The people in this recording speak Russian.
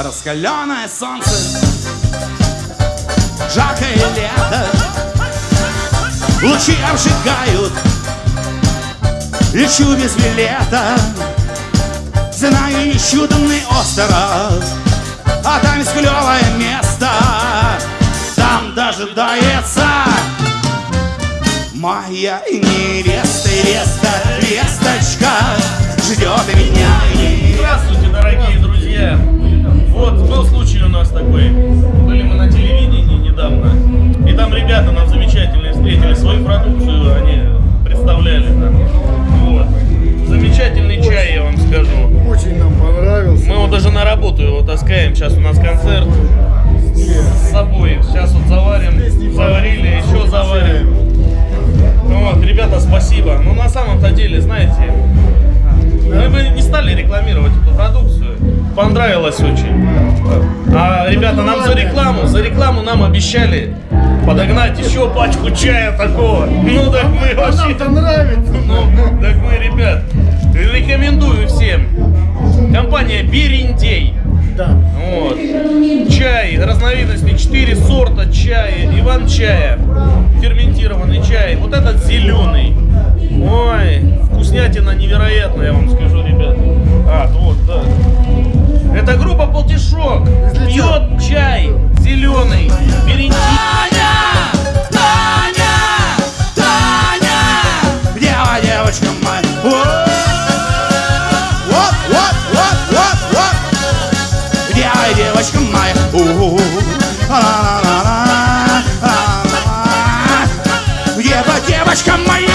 Раскаленное солнце. Жаркое лето. Лучи обжигают Лечу без билета Знаю, ищу дымный остров. А там есть клевое место. Там дожидается Моя невеста, свою продукцию, они представляли нам. Вот. Замечательный чай, я вам скажу. Очень нам понравился. Мы его даже на работу его таскаем. Сейчас у нас концерт с собой. Сейчас вот заварим, заварили, еще заварим. Вот, ребята, спасибо. Ну, на самом-то деле, знаете, мы бы не стали рекламировать эту продукцию. Понравилось очень. А ребята нам за рекламу, за рекламу нам обещали подогнать еще пачку чая такого. Ну так мы вообще... нам нравится. Ну, ну, так мы, ребят, рекомендую всем. Компания Берендей. Да. Вот. Чай, разновидности, 4 сорта чая, Иван-чая, ферментированный чай. Вот этот зеленый. Ой, вкуснятина невероятная, я вам скажу, ребят. А, вот, да. Это группа Полтишок. Пьет чай. моя девочка моя. Ева, девочка моя.